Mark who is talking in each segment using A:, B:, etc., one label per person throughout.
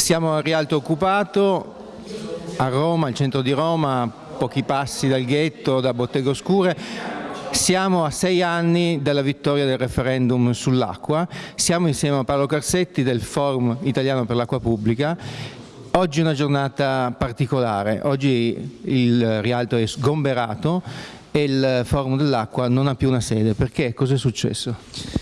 A: Siamo a Rialto Occupato, a Roma, al centro di Roma, pochi passi dal ghetto, da Botteghe Oscure. Siamo a sei anni dalla vittoria del referendum sull'acqua, siamo insieme a Paolo Carsetti del Forum Italiano per l'Acqua Pubblica. Oggi è una giornata particolare, oggi il Rialto è sgomberato e il Forum dell'Acqua non ha più una sede. Perché? Cos'è successo?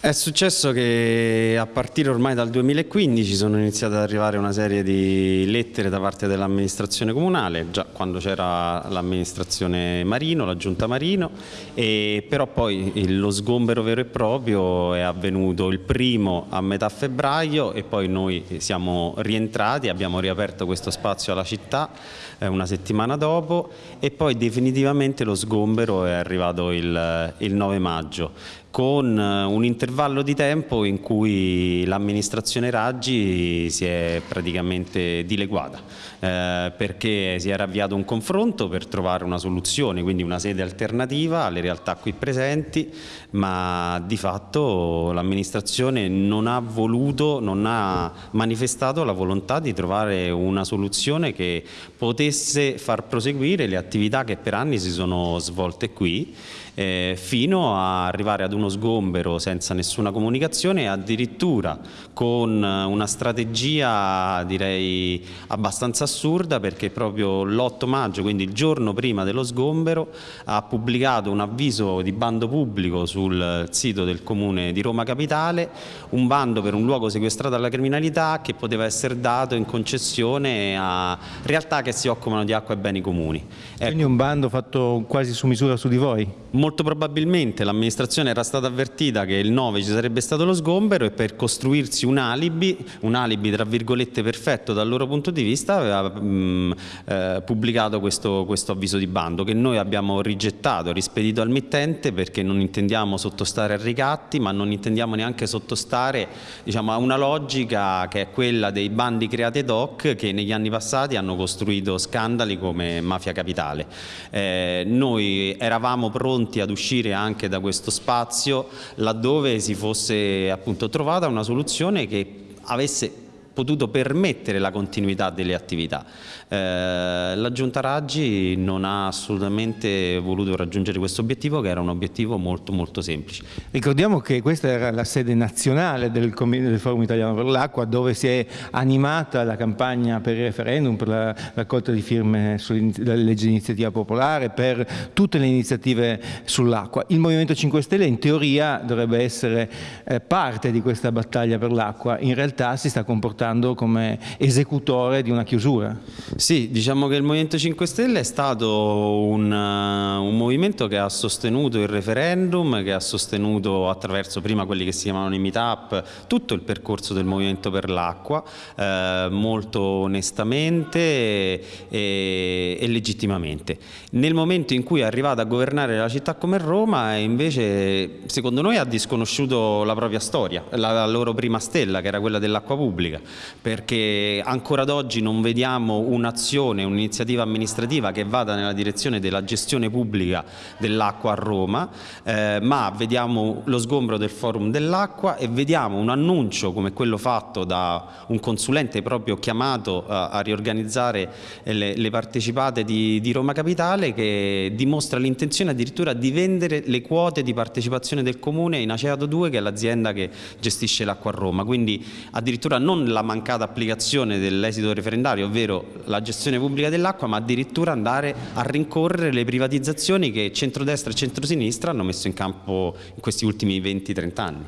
B: È successo che a partire ormai dal 2015 sono iniziate ad arrivare una serie di lettere da parte dell'amministrazione comunale, già quando c'era l'amministrazione Marino, la giunta Marino, però poi lo sgombero vero e proprio è avvenuto il primo a metà febbraio e poi noi siamo rientrati, abbiamo riaperto questo spazio alla città eh, una settimana dopo e poi definitivamente lo sgombero è arrivato il 9 maggio con eh, un intervallo di tempo in cui l'amministrazione Raggi si è praticamente dileguata eh, perché si era avviato un confronto per trovare una soluzione, quindi una sede alternativa alle realtà qui presenti, ma di fatto l'amministrazione non ha voluto, non ha manifestato la volontà di trovare una soluzione che potesse far proseguire le attività che per anni si sono svolte qui eh, fino a arrivare ad uno sgombero senza nessuna comunicazione e addirittura con una strategia direi abbastanza assurda perché proprio l'8 maggio, quindi il giorno prima dello sgombero, ha pubblicato un avviso di bando pubblico sul sito del comune di Roma Capitale, un bando per un luogo sequestrato alla criminalità che poteva essere dato in concessione a realtà che si occupano di acqua e beni comuni.
A: Ecco. Quindi un bando fatto quasi su misura su di voi?
B: Molto probabilmente l'amministrazione era stata avvertita che il 9 ci sarebbe stato lo sgombero e per costruirsi un alibi, un alibi tra virgolette perfetto dal loro punto di vista, aveva mh, eh, pubblicato questo, questo, avviso di bando che noi abbiamo rigettato, rispedito al mittente perché non intendiamo sottostare a ricatti ma non intendiamo neanche sottostare diciamo, a una logica che è quella dei bandi creati ad hoc che negli anni passati hanno costruito scandali come Mafia Capitale. Eh, noi eravamo pronti ad uscire anche da questo spazio laddove si fosse appunto trovata una soluzione che avesse potuto permettere la continuità delle attività. Eh, la Giunta Raggi non ha assolutamente voluto raggiungere questo obiettivo che era un obiettivo molto molto semplice.
A: Ricordiamo che questa era la sede nazionale del, del Forum Italiano per l'Acqua dove si è animata la campagna per il referendum, per la raccolta di firme sulla legge di iniziativa popolare, per tutte le iniziative sull'acqua. Il Movimento 5 Stelle in teoria dovrebbe essere eh, parte di questa battaglia per l'acqua, in realtà si sta comportando comportando come esecutore di una chiusura.
B: Sì, diciamo che il Movimento 5 Stelle è stato un, un movimento che ha sostenuto il referendum, che ha sostenuto attraverso prima quelli che si chiamavano i meetup tutto il percorso del Movimento per l'acqua, eh, molto onestamente e, e, legittimamente. Nel momento in cui è arrivata a governare la città come Roma, invece secondo noi ha disconosciuto la propria storia, la, la loro prima stella che era quella dell'acqua pubblica perché ancora ad oggi non vediamo un'azione, un'iniziativa amministrativa che vada nella direzione della gestione pubblica dell'acqua a Roma, eh, ma vediamo lo sgombro del forum dell'acqua e vediamo un annuncio come quello fatto da un consulente proprio chiamato a, a riorganizzare le, le partecipate di, di, Roma Capitale che dimostra l'intenzione addirittura di vendere le quote di partecipazione del comune in Aceato 2 che è l'azienda che gestisce l'acqua a Roma, quindi addirittura non la mancata applicazione dell'esito referendario, ovvero la gestione pubblica dell'acqua, ma addirittura andare a rincorrere le privatizzazioni che centrodestra e centrosinistra hanno messo in campo in questi ultimi 20-30 anni.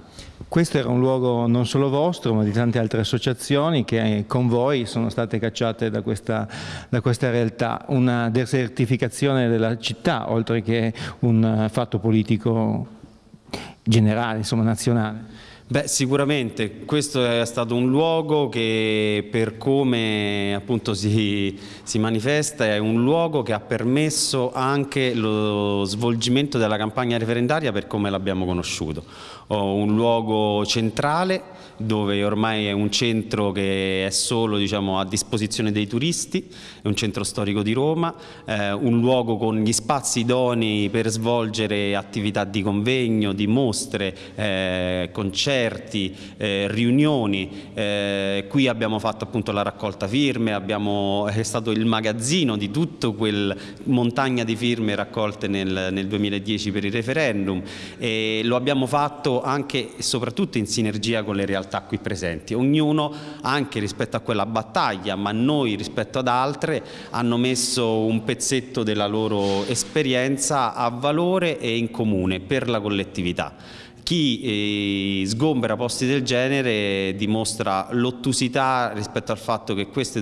A: Questo era un luogo non solo vostro, ma di tante altre associazioni che con voi sono state cacciate da questa, da questa realtà. Una desertificazione della città, oltre che un fatto politico generale, insomma nazionale.
B: Beh, sicuramente questo è stato un luogo che per come appunto si, si, manifesta è un luogo che ha permesso anche lo svolgimento della campagna referendaria per come l'abbiamo conosciuto. Un luogo centrale dove ormai è un centro che è solo diciamo, a disposizione dei turisti, è un centro storico di Roma, eh, un luogo con gli spazi idonei per svolgere attività di convegno, di mostre, eh, concerti, concerti, eh, riunioni, eh, qui abbiamo fatto appunto la raccolta firme, abbiamo, è stato il magazzino di tutto quel montagna di firme raccolte nel, nel 2010 per il referendum e lo abbiamo fatto anche e soprattutto in sinergia con le realtà qui presenti, ognuno anche rispetto a quella battaglia ma noi rispetto ad altre hanno messo un pezzetto della loro esperienza a valore e in comune per la collettività. Chi eh, sgombera posti del genere dimostra l'ottusità rispetto al fatto che queste,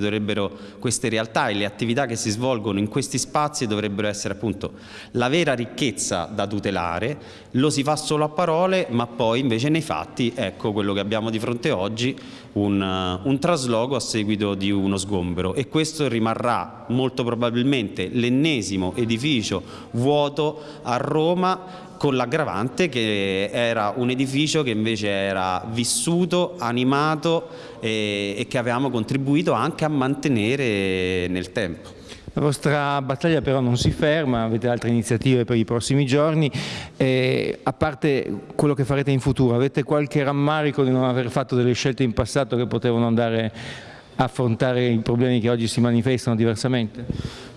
B: queste realtà e le attività che si svolgono in questi spazi dovrebbero essere appunto la vera ricchezza da tutelare, lo si fa solo a parole ma poi invece nei fatti ecco quello che abbiamo di fronte oggi, un, un trasloco a seguito di uno sgombero. E questo rimarrà molto probabilmente l'ennesimo edificio vuoto a Roma con l'aggravante che era un edificio che invece era vissuto, animato e, e che avevamo contribuito anche a mantenere nel tempo.
A: La vostra battaglia però non si ferma, avete altre iniziative per i prossimi giorni, e a parte quello che farete in futuro, avete qualche rammarico di non aver fatto delle scelte in passato che potevano andare a affrontare i problemi che oggi si manifestano diversamente?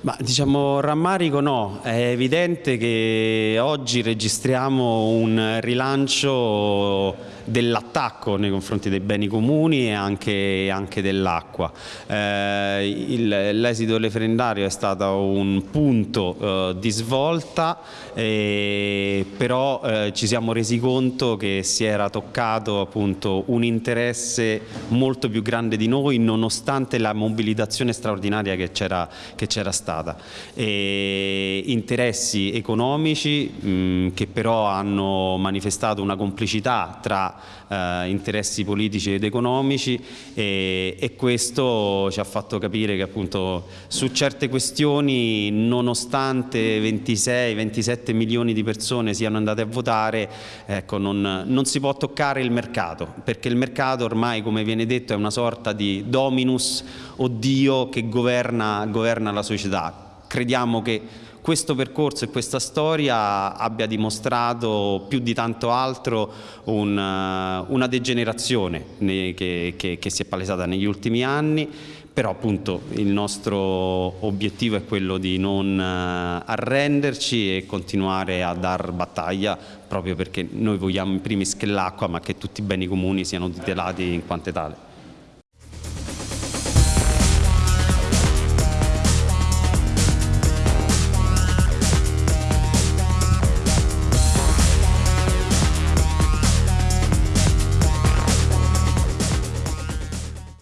B: Ma diciamo rammarico no, è evidente che oggi registriamo un rilancio dell'attacco nei confronti dei beni comuni e anche, anche dell'acqua. Eh, l'esito referendario è stato un punto eh, di svolta, eh, però ci siamo resi conto che si era toccato appunto un interesse molto più grande di noi nonostante la mobilitazione straordinaria che c'era stata. E interessi economici mh, che però hanno manifestato una complicità tra eh, interessi politici ed economici e, e, questo ci ha fatto capire che appunto su certe questioni nonostante 26-27 milioni di persone siano andate a votare ecco, non, non si può toccare il mercato perché il mercato ormai come viene detto è una sorta di dominus o Dio che governa, governa la società crediamo che questo percorso e questa storia abbia dimostrato più di tanto altro un, uh, una degenerazione che, che, che si è palesata negli ultimi anni però appunto il nostro obiettivo è quello di non uh, arrenderci e continuare a dar battaglia proprio perché noi vogliamo in primis che l'acqua ma che tutti i beni comuni siano tutelati in quanto tale.